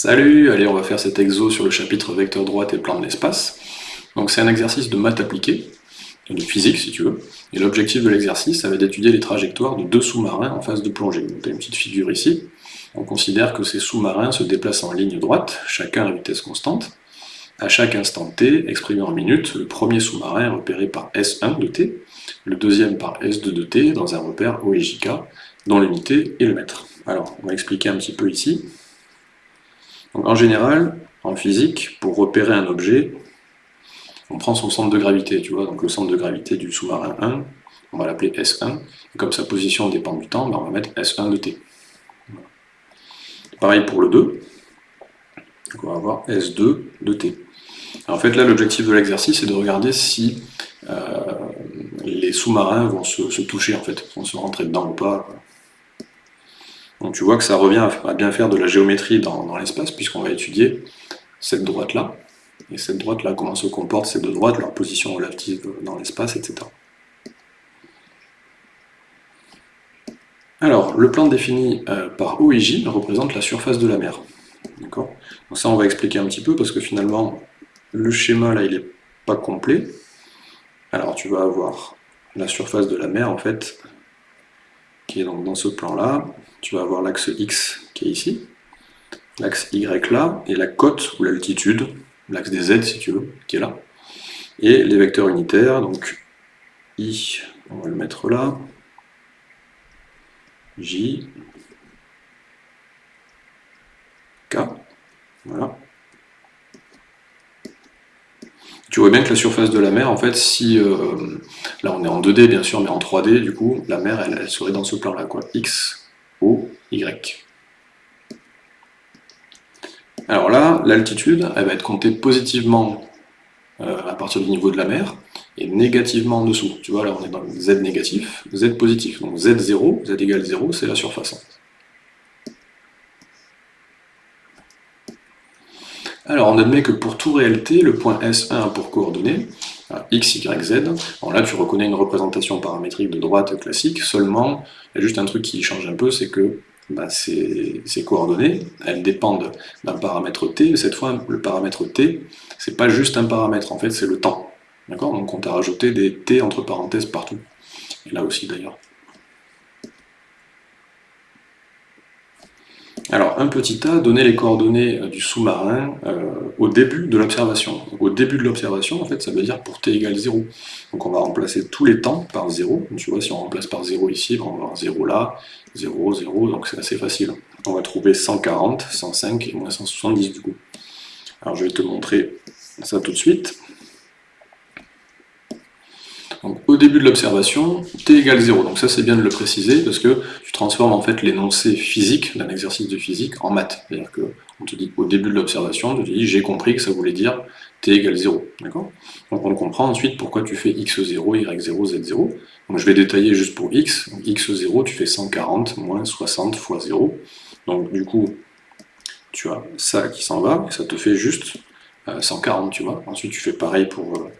Salut, allez on va faire cet exo sur le chapitre vecteur droite et plan de l'espace. Donc c'est un exercice de maths appliquée, de physique si tu veux, et l'objectif de l'exercice ça va être d'étudier les trajectoires de deux sous-marins en phase de plongée. Donc tu as une petite figure ici, on considère que ces sous-marins se déplacent en ligne droite, chacun à vitesse constante. À chaque instant t, exprimé en minutes, le premier sous-marin est repéré par S1 de t, le deuxième par S2 de t, dans un repère O et JK, dont l'unité est le mètre. Alors, on va expliquer un petit peu ici en général, en physique, pour repérer un objet, on prend son centre de gravité, tu vois, donc le centre de gravité du sous-marin 1, on va l'appeler S1, et comme sa position dépend du temps, ben, on va mettre S1 de t. Pareil pour le 2, on va avoir S2 de t. en fait, là, l'objectif de l'exercice, c'est de regarder si euh, les sous-marins vont se, se, toucher, en fait, vont se rentrer dedans ou pas, donc tu vois que ça revient à bien faire de la géométrie dans, l'espace, puisqu'on va étudier cette droite-là, et cette droite-là, comment se comportent ces deux droites, leur position relative dans l'espace, etc. Alors, le plan défini euh, par O et J représente la surface de la mer. D'accord? Donc ça, on va expliquer un petit peu, parce que finalement, le schéma, là, il n'est pas complet. Alors, tu vas avoir la surface de la mer, en fait, qui est donc dans ce plan-là, tu vas avoir l'axe X qui est ici, l'axe Y là, et la cote ou l'altitude, l'axe des Z si tu veux, qui est là, et les vecteurs unitaires, donc I, on va le mettre là, J, K, voilà. Tu vois bien que la surface de la mer, en fait, si... Euh, là, on est en 2D, bien sûr, mais en 3D, du coup, la mer, elle, elle serait dans ce plan-là, quoi. X, O, Y. Alors là, l'altitude, elle va être comptée positivement euh, à partir du niveau de la mer, et négativement en dessous. Tu vois, là, on est dans Z négatif, Z positif. Donc Z0, Z égale 0, c'est la surface. Alors, on admet que pour tout réel t, le point S1 a pour coordonnées x, y, z. Alors là, tu reconnais une représentation paramétrique de droite classique, seulement, il y a juste un truc qui change un peu, c'est que bah, ces, coordonnées, elles dépendent d'un paramètre t, cette fois, le paramètre t, c'est pas juste un paramètre, en fait, c'est le temps. D'accord? Donc on t'a rajouté des t entre parenthèses partout. Et là aussi, d'ailleurs. Alors, un petit a, donner les coordonnées euh, du sous-marin euh, au début de l'observation. Au début de l'observation, en fait, ça veut dire pour t égale 0. Donc on va remplacer tous les temps par 0. Tu vois, si on remplace par 0 ici, on va avoir 0 là, 0, 0, donc c'est assez facile. On va trouver 140, 105 et moins 170 du coup. Alors je vais te montrer ça tout de suite. Donc, au début de l'observation, t égale 0. Donc ça c'est bien de le préciser parce que tu transformes en fait l'énoncé physique d'un exercice de physique en maths. C'est-à-dire qu'on te dit au début de l'observation, tu te dis j'ai compris que ça voulait dire t égale 0. Donc on comprend ensuite pourquoi tu fais x0, y0, z0. Donc je vais détailler juste pour x. x0 tu fais 140 moins 60 fois 0. Donc du coup tu as ça qui s'en va et ça te fait juste 140 euh, tu vois. Ensuite tu fais pareil pour euh,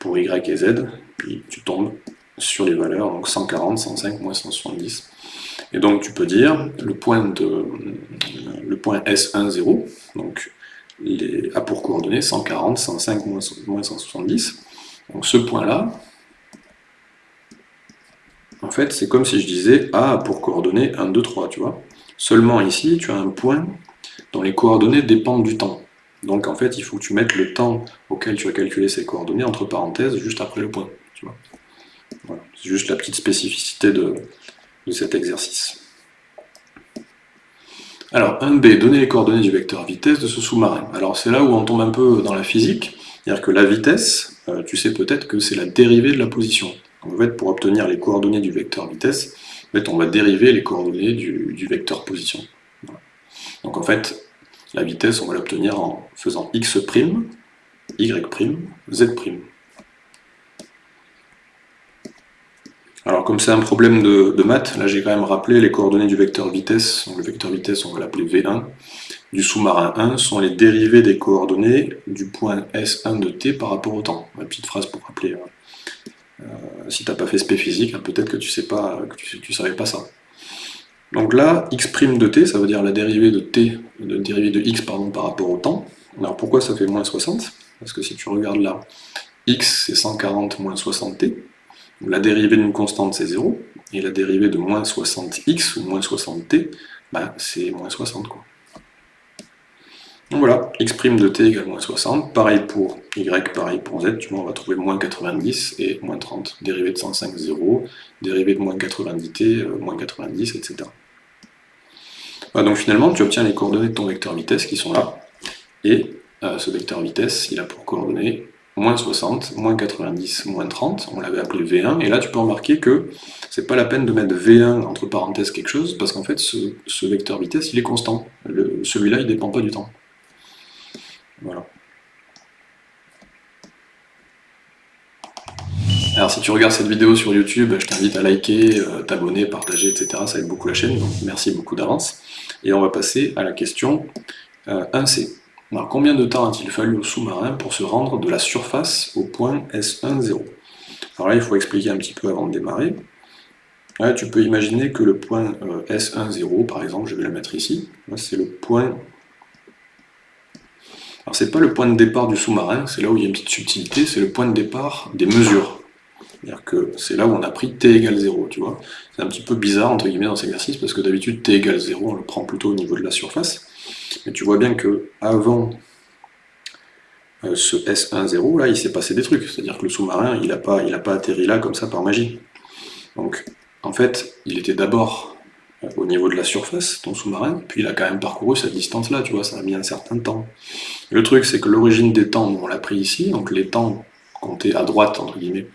pour y et z, puis tu tombes sur les valeurs, donc 140, 105, moins 170. Et donc tu peux dire le point, de, le point S1, 0, donc les, a pour coordonnées 140, 105, moins 170. Donc ce point-là, en fait, c'est comme si je disais a pour coordonnées 1, 2, 3, tu vois. Seulement ici, tu as un point dont les coordonnées dépendent du temps. Donc en fait, il faut que tu mettes le temps auquel tu as calculé ces coordonnées entre parenthèses juste après le point. C'est juste la petite spécificité de, cet exercice. Alors 1b, donner les coordonnées du vecteur vitesse de ce sous-marin. Alors c'est là où on tombe un peu dans la physique, c'est-à-dire que la vitesse, euh, tu sais peut-être que c'est la dérivée de la position. En fait, pour obtenir les coordonnées du vecteur vitesse, en fait, on va dériver les coordonnées du, vecteur position. Donc en fait, la vitesse, on va l'obtenir en faisant x', y', z'. Alors comme c'est un problème de, maths, là j'ai quand même rappelé les coordonnées du vecteur vitesse, donc le vecteur vitesse on va l'appeler V1, du sous-marin 1 sont les dérivés des coordonnées du point S1 de t par rapport au temps. Une petite phrase pour rappeler, euh, si tu n'as pas fait spé physique, hein, peut-être que tu sais pas, tu savais pas ça. Donc là, x' de t, ça veut dire la dérivée de t, de dérivée de x pardon, par rapport au temps. Alors pourquoi ça fait moins 60 Parce que si tu regardes là, x c'est 140 moins 60t, la dérivée d'une constante c'est 0, et la dérivée de moins 60x ou moins 60t, bah, c'est moins 60 quoi. Donc voilà, x' de t égale moins 60, pareil pour y, pareil pour z, tu vois, on va trouver moins 90 et moins 30. Dérivée de 105, 0, dérivée de moins 90t, euh, moins 90, etc. donc finalement, tu obtiens les coordonnées de ton vecteur vitesse qui sont là, et euh, ce vecteur vitesse, il a pour coordonnées moins 60, moins 90, moins 30, on l'avait appelé V1, et là tu peux remarquer que c'est pas la peine de mettre V1 entre parenthèses quelque chose, parce qu'en fait ce, vecteur vitesse il est constant, celui-là il dépend pas du temps. Voilà. Alors si tu regardes cette vidéo sur YouTube, je t'invite à liker, euh, t'abonner, partager, etc. Ça aide beaucoup la chaîne, donc merci beaucoup d'avance. Et on va passer à la question 1C. Euh, Alors combien de temps a-t-il fallu au sous-marin pour se rendre de la surface au point S10 Alors là, il faut expliquer un petit peu avant de démarrer. tu peux imaginer que le point euh, S10, par exemple, je vais le mettre ici, c'est le point alors c'est pas le point de départ du sous-marin, c'est là où il y a une petite subtilité, c'est le point de départ des mesures. C'est-à-dire que c'est là où on a pris t égale 0, tu vois. C'est un petit peu bizarre, entre guillemets, dans cet exercice, parce que d'habitude t égale 0, on le prend plutôt au niveau de la surface. Mais tu vois bien que avant euh, ce S1-0, là, il s'est passé des trucs. C'est-à-dire que le sous-marin, il n'a pas, pas atterri là comme ça par magie. Donc, en fait, il était d'abord au niveau de la surface, ton sous-marin, puis il a quand même parcouru cette distance-là, tu vois, ça a mis un certain temps. Le truc, c'est que l'origine des temps, on l'a pris ici, donc les temps comptés à droite, entre guillemets,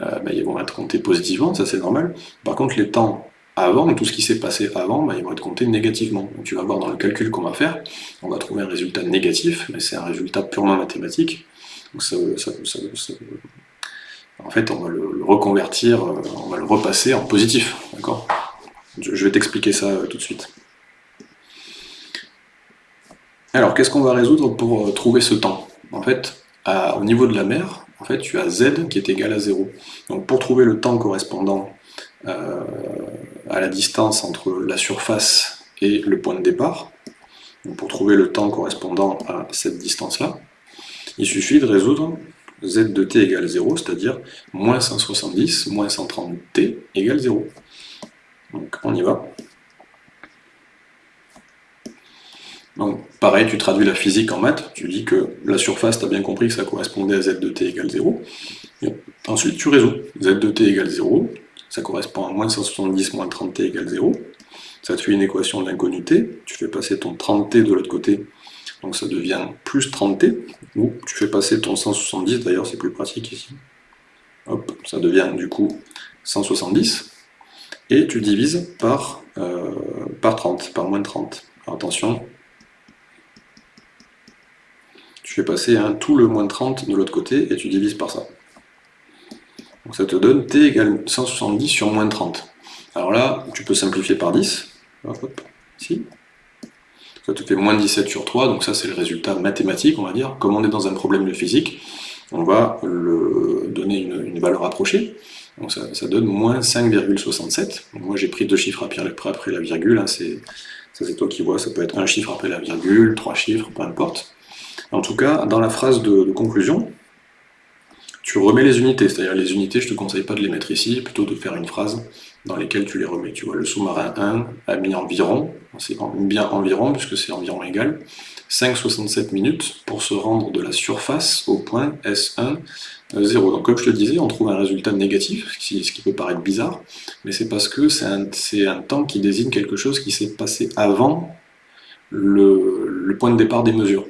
euh, ben, ils vont être comptés positivement, ça c'est normal. Par contre, les temps avant, tout ce qui s'est passé avant, ben, ils vont être comptés négativement. Donc tu vas voir dans le calcul qu'on va faire, on va trouver un résultat négatif, mais c'est un résultat purement mathématique. Donc en fait, on va le reconvertir, euh, on va le repasser en positif, d'accord? Je vais t'expliquer ça euh, tout de suite. Alors, qu'est-ce qu'on va résoudre pour trouver ce temps? En fait, au niveau de la mer, en fait, tu as z qui est égal à 0. Donc pour trouver le temps correspondant euh, à la distance entre la surface et le point de départ, pour trouver le temps correspondant à cette distance-là, il suffit de résoudre z de t égale 0, c'est-à-dire moins 170 moins 130t égale 0. Donc on y va. Donc pareil, tu traduis la physique en maths, tu dis que la surface, tu as bien compris que ça correspondait à z de t égale 0. ensuite tu résous. z de t égale 0, ça correspond à moins 170 moins 30t égale 0. Ça te fait une équation d'inconnu t, tu fais passer ton 30t de l'autre côté, donc ça devient plus 30t, ou tu fais passer ton 170, d'ailleurs c'est plus pratique ici. Hop, ça devient du coup 170 et tu divises par, euh, par 30, par moins de 30. attention, tu fais passer un, tout le moins de 30 de l'autre côté et tu divises par ça. Donc ça te donne t égale 170 sur moins de 30. Alors là, tu peux simplifier par 10. ici. Ça te fait moins 17 sur 3, donc ça c'est le résultat mathématique, on va dire. Comme on est dans un problème de physique, on va donner une, une valeur approchée. Donc ça, donne moins 5,67. Moi j'ai pris deux chiffres après, après la virgule, hein, ça c'est toi qui vois, ça peut être un chiffre après la virgule, trois chiffres, peu importe. En tout cas, dans la phrase de, conclusion, tu remets les unités, c'est-à-dire les unités, je te conseille pas de les mettre ici, plutôt de faire une phrase dans laquelle tu les remets. Tu vois, le sous-marin 1 a mis environ, c'est bien environ, puisque c'est environ égal, 5,67 minutes pour se rendre de la surface au point S1 0. Donc comme je te disais, on trouve un résultat négatif, ce qui peut paraître bizarre, mais c'est parce que c'est un, temps qui désigne quelque chose qui s'est passé avant le, point de départ des mesures.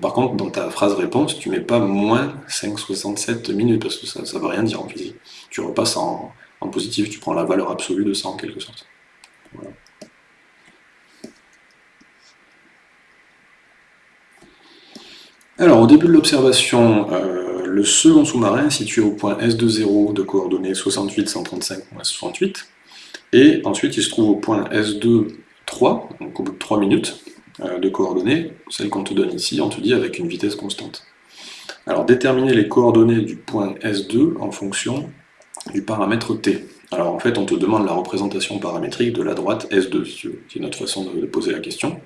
Par contre, dans ta phrase réponse, tu mets pas moins 5,67 minutes, parce que ça ne veut rien dire en physique. Tu repasses en, positif, tu prends la valeur absolue de ça en quelque sorte. Alors, au début de l'observation, euh, le second sous-marin est situé au point S20 de coordonnées 68, 135, 68, et ensuite il se trouve au point S2, 3, donc au bout de 3 minutes de coordonnées, celle qu'on te donne ici, on te dit avec une vitesse constante. Alors, déterminer les coordonnées du point S2 en fonction du paramètre t. Alors en fait, on te demande la représentation paramétrique de la droite S2, qui est notre façon de poser la question.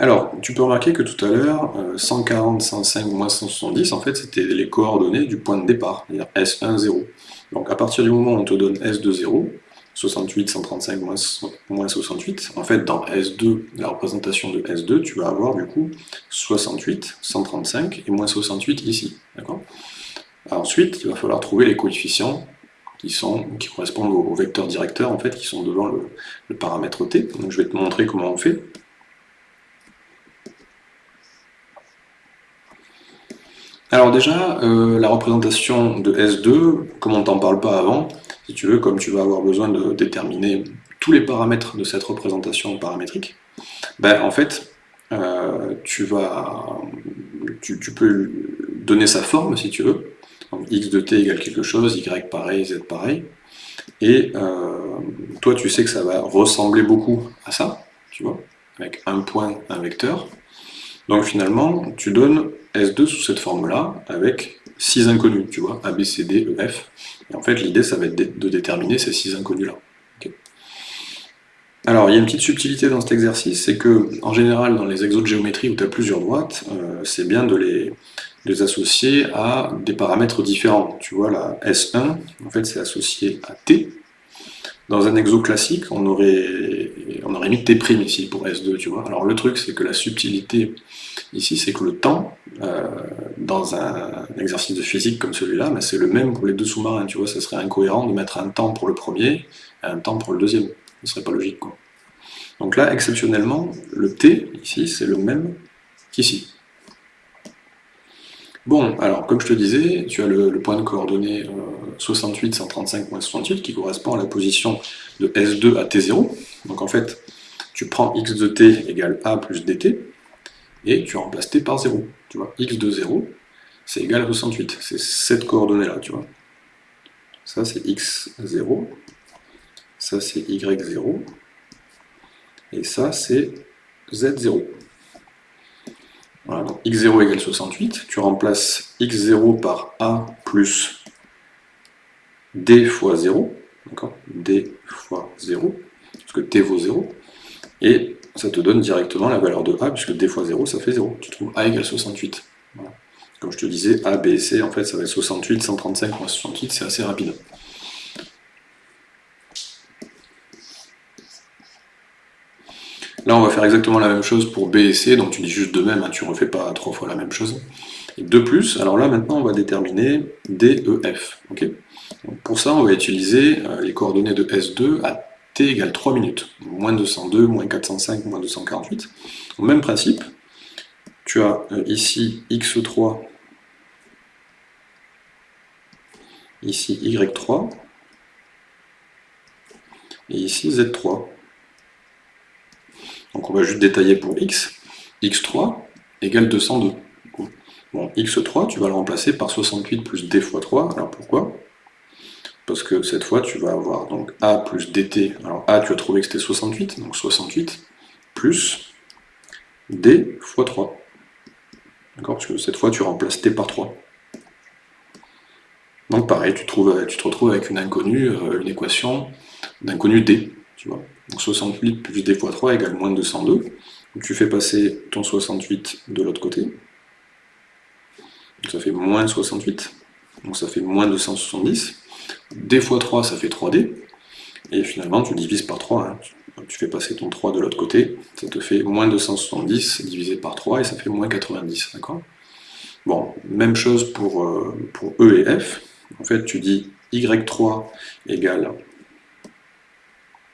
Alors, tu peux remarquer que tout à l'heure, 140, 105, moins 170, en fait, c'était les coordonnées du point de départ, c'est-à-dire S1, 0. Donc à partir du moment où on te donne S2, 0, 68, 135, moins 68, en fait, dans S2, la représentation de S2, tu vas avoir du coup 68, 135 et moins 68 ici, Ensuite, il va falloir trouver les coefficients qui, correspondent au, vecteur directeur, en fait, qui sont devant le, paramètre t. Je vais te montrer comment on fait. Alors déjà, euh, la représentation de S2, comme on ne t'en parle pas avant, si tu veux, comme tu vas avoir besoin de déterminer tous les paramètres de cette représentation paramétrique, ben, en fait, euh, tu, vas, tu, peux donner sa forme si tu veux. x de t égale quelque chose, y pareil, z pareil. Et euh, toi, tu sais que ça va ressembler beaucoup à ça, tu vois, avec un point, un vecteur. Donc finalement, tu donnes S2 sous cette forme-là, avec 6 inconnus, tu vois, A, B, C, D, E, F. Et en fait, l'idée, ça va être de déterminer ces 6 inconnus-là. Alors, il y a une petite subtilité dans cet exercice, c'est que, en général, dans les exos de géométrie où tu as plusieurs droites, euh, c'est bien de les, associer à des paramètres différents. Tu vois, la S1, en fait, c'est associé à T, dans un exo classique, on aurait, on aurait mis T' ici pour S2, tu vois. Alors le truc, c'est que la subtilité ici, c'est que le temps, euh, dans un exercice de physique comme celui-là, ben, c'est le même pour les deux sous-marins, tu vois. Ça serait incohérent de mettre un temps pour le premier et un temps pour le deuxième. Ce serait pas logique, quoi. Donc là, exceptionnellement, le T, ici, c'est le même qu'ici. Bon, alors comme je te disais, tu as le, point de coordonnées 68, 135, 68 qui correspond à la position de S2 à T0. Donc en fait, tu prends x de t égale a plus dt, et tu remplaces t par 0. Tu vois, x de 0, c'est égal à 68. C'est cette coordonnée-là, tu vois. Ça, c'est x0, ça, c'est y0, et ça, c'est z0. Voilà, donc x0 égale 68, tu remplaces x0 par a plus d fois 0, d'accord d fois 0, parce que t vaut 0, et ça te donne directement la valeur de a, puisque d fois 0, ça fait 0. Tu trouves a égale 68. Comme je te disais, a, b c, en fait, ça va être 68, 135 moins 68, c'est assez rapide. Là, on va faire exactement la même chose pour B et C, donc tu dis juste de même, hein, tu ne refais pas trois fois la même chose. De plus, alors là, maintenant, on va déterminer D, E, F. pour ça, on va utiliser euh, les coordonnées de S2 à t égale 3 minutes. Moins 202, moins 405, moins 248. Au même principe, tu as euh, ici x3, ici y3, et ici z3. Donc on va juste détailler pour x. x3 égale 202. Bon, x3, tu vas le remplacer par 68 plus d fois 3. Alors pourquoi? Parce que cette fois, tu vas avoir donc a plus dt. Alors a, tu as trouvé que c'était 68, donc 68 plus d fois 3. D'accord Parce que cette fois, tu remplaces t par 3. Donc pareil, tu, trouves, tu te retrouves avec une inconnue, euh, une équation d'inconnu d. Tu donc 68 plus d fois 3 égale moins 202. Donc tu fais passer ton 68 de l'autre côté. Donc ça fait moins 68. Donc ça fait moins 270. d fois 3, ça fait 3d. Et finalement, tu divises par 3. Hein. Tu fais passer ton 3 de l'autre côté. Ça te fait moins 270 divisé par 3 et ça fait moins 90. D'accord? Bon, même chose pour, euh, pour E et F. En fait, tu dis y3 égale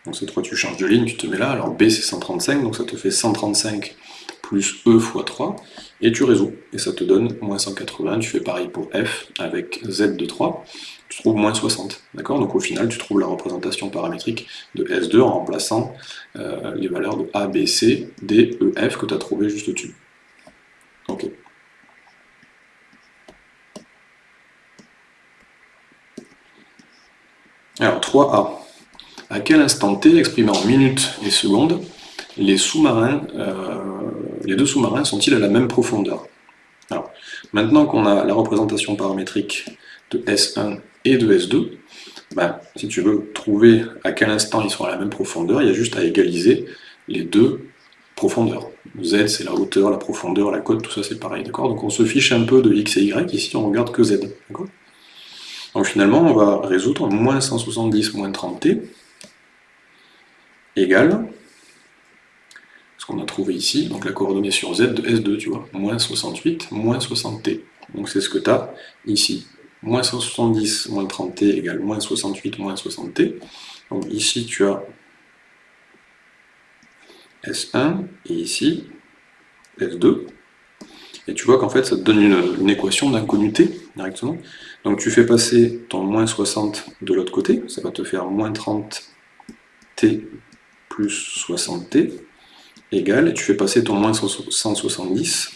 donc cette fois tu changes de ligne, tu te mets là, alors B c'est 135, donc ça te fait 135 plus E fois 3, et tu résous, et ça te donne moins 180, tu fais pareil pour F avec Z de 3, tu trouves moins 60, d'accord? Donc au final tu trouves la représentation paramétrique de S2 en remplaçant euh, les valeurs de A, B, C, D, E, F que tu as trouvé juste au-dessus. Ok. Alors 3A à quel instant t, exprimé en minutes et secondes, les sous-marins, euh, les deux sous-marins sont-ils à la même profondeur Alors, maintenant qu'on a la représentation paramétrique de S1 et de S2, bah, si tu veux trouver à quel instant ils sont à la même profondeur, il y a juste à égaliser les deux profondeurs. Z, c'est la hauteur, la profondeur, la cote, tout ça c'est pareil, d'accord? Donc on se fiche un peu de x et y, ici on regarde que z, Donc finalement, on va résoudre moins 170 moins 30t égale qu'on a trouvé ici, donc la coordonnée sur z de S2, tu vois, moins 68 moins 60t. Donc c'est ce que tu as ici. Moins 170 moins 30t égale moins 68 moins 60t. Donc ici tu as S1 et ici S2. Et tu vois qu'en fait ça te donne une, équation d'inconnu t directement. Donc tu fais passer ton moins 60 de l'autre côté, ça va te faire moins 30t plus 60t égale, et tu fais passer ton moins 170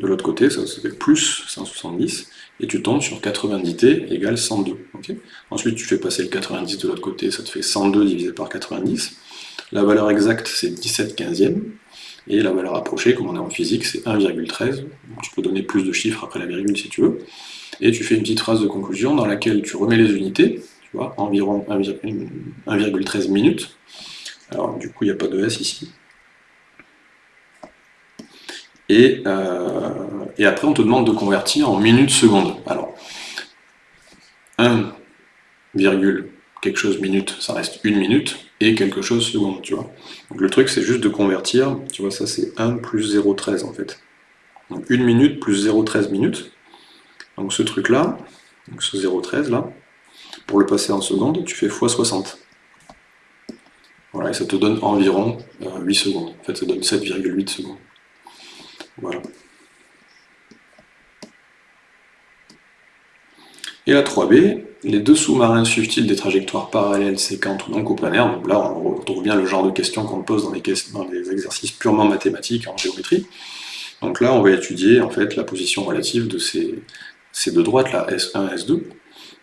de l'autre côté, ça, fait plus 170, et tu tombes sur 90t égale 102. Ensuite, tu fais passer le 90 de l'autre côté, ça te fait 102 divisé par 90. La valeur exacte, c'est 17 quinzième, et la valeur approchée, comme on est en physique, c'est 1,13. Tu peux donner plus de chiffres après la virgule si tu veux. Et tu fais une petite phrase de conclusion dans laquelle tu remets les unités, tu vois, environ 1,13 minutes. Alors du coup, il n'y a pas de S ici. Euh, et, après, on te demande de convertir en minutes secondes. Alors, 1, quelque chose minute, ça reste une minute, et quelque chose seconde, tu vois. Donc le truc, c'est juste de convertir, tu vois, ça c'est 1 plus 0,13 en fait. Donc une minute plus 0,13 minutes. Donc ce truc-là, ce 0,13 là, pour le passer en secondes, tu fais x 60. Voilà, et ça te donne environ 8 euh, secondes. En fait, ça donne 7,8 secondes. Voilà. Et la 3B, les deux sous-marins suivent-ils des trajectoires parallèles, séquentes ou non coplanaires Donc là, on retrouve bien le genre de questions qu'on pose dans les, exercices purement mathématiques en géométrie. Donc là, on va étudier en fait la position relative de ces, deux droites là, S1 S2.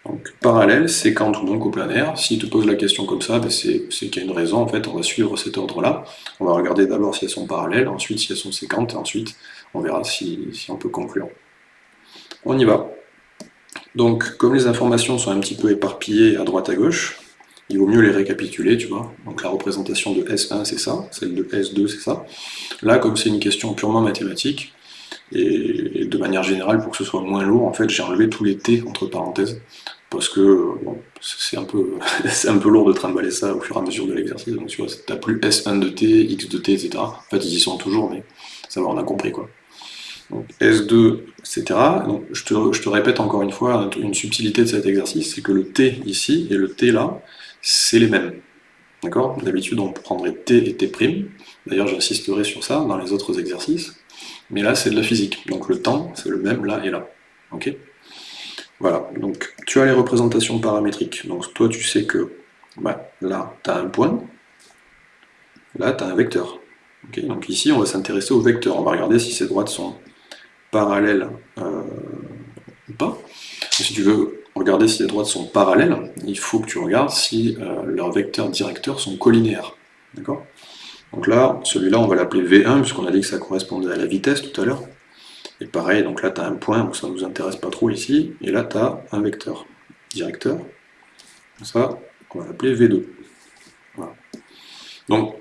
Donc parallèle, séquente ou non coplanaire, s'il te pose la question comme ça, ben, c'est qu'il y a une raison, en fait, on va suivre cet ordre-là. On va regarder d'abord si elles sont parallèles, ensuite si elles sont séquentes, et ensuite on verra si, on peut conclure. On y va. Donc, comme les informations sont un petit peu éparpillées à droite à gauche, il vaut mieux les récapituler, tu vois. Donc la représentation de S1, c'est ça, celle de S2, c'est ça. Là, comme c'est une question purement mathématique, et de manière générale, pour que ce soit moins lourd, en fait, j'ai enlevé tous les T entre parenthèses, parce que c'est un, peu, un peu lourd de trimballer ça au fur et à mesure de l'exercice. Donc tu vois, t'as plus S1 de T, X de T, etc. En fait, ils y sont toujours, mais ça va, on a compris, quoi. S2, etc. Donc, je, te, je, te, répète encore une fois, une subtilité de cet exercice, c'est que le T ici et le T là, c'est les mêmes. D'accord? D'habitude, on prendrait T et T'. D'ailleurs, j'insisterai sur ça dans les autres exercices. Mais là, c'est de la physique. Donc le temps, c'est le même là et là. Ok? Voilà. Donc, tu as les représentations paramétriques. Donc, toi, tu sais que bah, là, tu as un point. Là, tu as un vecteur. Donc ici, on va s'intéresser au vecteur. On va regarder si ces droites sont parallèles euh, ou pas. si tu veux regarder si les droites sont parallèles, il faut que tu regardes si euh, leurs vecteurs directeurs sont collinéaires. D'accord? Donc là, celui-là, on va l'appeler V1, puisqu'on a dit que ça correspondait à la vitesse tout à l'heure. Et pareil, donc là, tu as un point, donc ça ne nous intéresse pas trop ici. Et là, tu as un vecteur directeur. Ça, on va l'appeler V2. Voilà. Donc,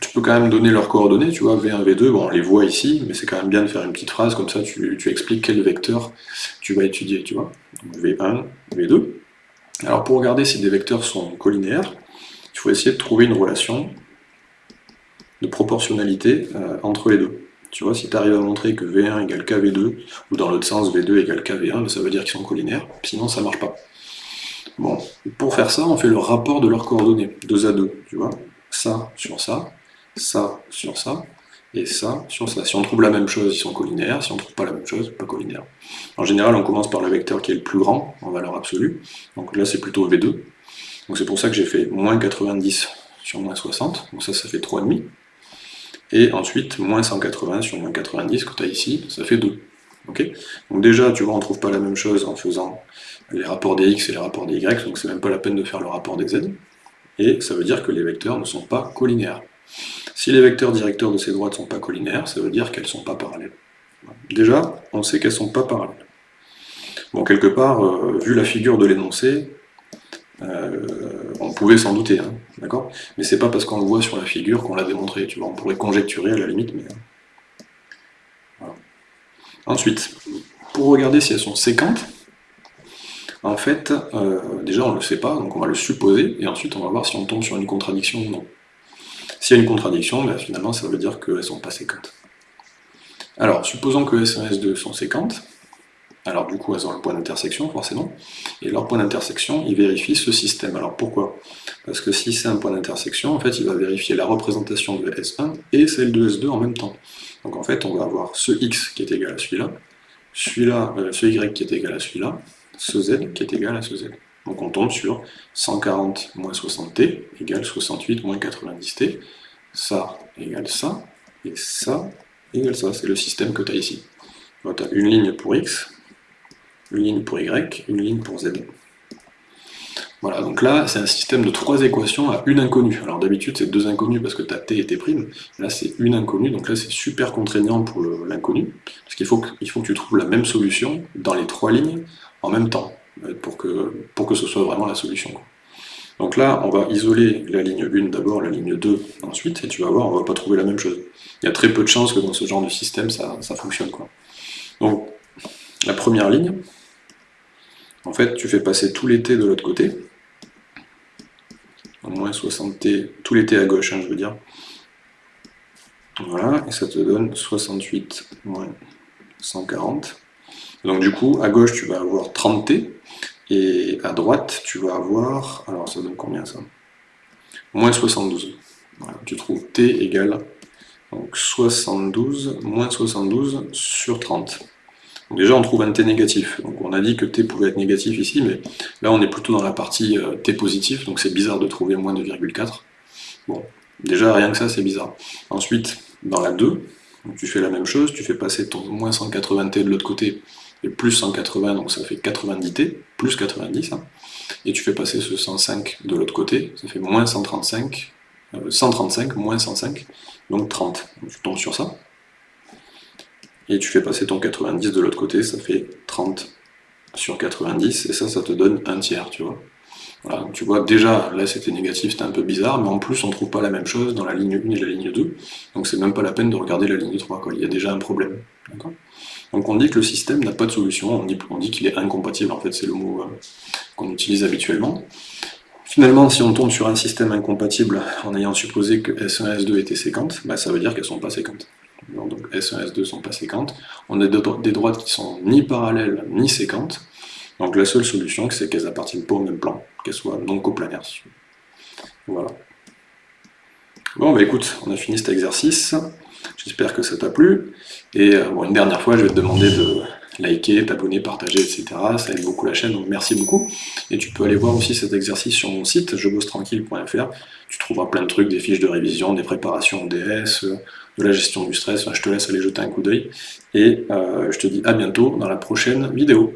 tu peux quand même donner leurs coordonnées, tu vois, V1, V2, bon, on les voit ici, mais c'est quand même bien de faire une petite phrase, comme ça tu, expliques quel vecteur tu vas étudier, tu vois. V1, V2. Alors pour regarder si des vecteurs sont collinéaires, il faut essayer de trouver une relation de proportionnalité euh, entre les deux. Tu vois, si tu arrives à montrer que V1 égale KV2, ou dans l'autre sens, V2 égale KV1, ben, ça veut dire qu'ils sont collinaires, sinon ça marche pas. Bon, pour faire ça, on fait le rapport de leurs coordonnées, 2 à 2, tu vois, ça sur ça, ça sur ça, et ça sur ça. Si on trouve la même chose, ils sont collinaires, si on ne trouve pas la même chose, pas collinaires. En général, on commence par le vecteur qui est le plus grand, en valeur absolue, donc là c'est plutôt V2. Donc c'est pour ça que j'ai fait moins 90 sur moins 60, donc ça, ça fait 3,5. Et ensuite, moins 180 sur moins 90, que tu as ici, ça fait 2. Ok? Donc déjà, tu vois, on ne trouve pas la même chose en faisant les rapports des x et les rapports des y, donc c'est même pas la peine de faire le rapport des z. Et ça veut dire que les vecteurs ne sont pas collinaires. Si les vecteurs directeurs de ces droites ne sont pas collinaires, ça veut dire qu'elles ne sont pas parallèles. Déjà, on sait qu'elles ne sont pas parallèles. Bon, quelque part, euh, vu la figure de l'énoncé, euh, on pouvait s'en douter, hein, d'accord? Mais c'est pas parce qu'on le voit sur la figure qu'on l'a démontré, tu vois, on pourrait conjecturer à la limite, mais... Voilà. Ensuite, pour regarder si elles sont séquentes, en fait, euh, déjà on ne le sait pas, donc on va le supposer, et ensuite on va voir si on tombe sur une contradiction ou non. S'il y a une contradiction, ben, finalement ça veut dire qu'elles ne sont pas séquentes. Alors, supposons que S1 et S2 sont séquentes, alors du coup elles ont le point d'intersection forcément, et leur point d'intersection, il vérifie ce système. Alors pourquoi? Parce que si c'est un point d'intersection, en fait il va vérifier la représentation de S1 et celle de S2 en même temps. Donc en fait on va avoir ce X qui est égal à celui-là, celui-là, euh, ce Y qui est égal à celui-là, ce Z qui est égal à ce Z. Donc on tombe sur 140 moins 60t égale 68 moins 90t, ça égale ça, et ça égale ça, c'est le système que tu as ici. Tu as une ligne pour x, une ligne pour y, une ligne pour z. Voilà, donc là, c'est un système de trois équations à une inconnue. Alors d'habitude, c'est deux inconnues parce que tu as t et t'. Là, c'est une inconnue, donc là, c'est super contraignant pour l'inconnu, parce qu'il faut, que, faut que tu trouves la même solution dans les trois lignes en même temps, pour que, pour que ce soit vraiment la solution. Donc là, on va isoler la ligne 1 d'abord, la ligne 2 ensuite, et tu vas voir, on va pas trouver la même chose. Il y a très peu de chances que dans ce genre de système, ça, fonctionne. Quoi. Donc, la première ligne, en fait, tu fais passer tous les t de l'autre côté, au moins 60t, tous les t à gauche, hein, je veux dire. Voilà, et ça te donne 68 moins 140. Donc du coup, à gauche, tu vas avoir 30t, et à droite, tu vas avoir... Alors ça donne combien ça? Moins 72. tu trouves t égale donc 72 moins 72 sur 30. déjà on trouve un t négatif. Donc on a dit que t pouvait être négatif ici, mais là on est plutôt dans la partie euh, t positif, donc c'est bizarre de trouver moins de 2,4. Bon, déjà rien que ça c'est bizarre. Ensuite, dans la 2, tu fais la même chose, tu fais passer ton moins 180t de l'autre côté, et plus 180, donc ça fait 90t, plus 90, hein. et tu fais passer ce 105 de l'autre côté, ça fait moins 135, 135 euh, moins 105, donc 30. Donc tu tombes sur ça, et tu fais passer ton 90 de l'autre côté, ça fait 30 sur 90, et ça, ça te donne un tiers, tu vois. Voilà, tu vois, déjà, là c'était négatif, c'était un peu bizarre, mais en plus on trouve pas la même chose dans la ligne 1 et la ligne 2, donc c'est même pas la peine de regarder la ligne 3, quoi. il y a déjà un problème. Donc on dit que le système n'a pas de solution, on dit, qu'il est incompatible, en fait c'est le mot euh, qu'on utilise habituellement. Finalement, si on tombe sur un système incompatible en ayant supposé que S1 et S2 étaient séquentes, bah, ça veut dire qu'elles ne sont pas séquentes. Donc S1 et S2 ne sont pas séquentes. On a des droites qui sont ni parallèles ni séquentes. Donc la seule solution, c'est qu'elles appartiennent pas au même plan, qu'elles soient non coplanaires. Voilà. Bon, bah écoute, on a fini cet exercice. J'espère que ça t'a plu. Et euh, une dernière fois, je vais te demander de liker, t'abonner, partager, etc. Ça aide beaucoup la chaîne, donc merci beaucoup. Et tu peux aller voir aussi cet exercice sur mon site, jebossetranquille.fr. Tu trouveras plein de trucs, des fiches de révision, des préparations DS, euh, de la gestion du stress. je te laisse aller jeter un coup d'œil. Et euh, je te dis à bientôt dans la prochaine vidéo.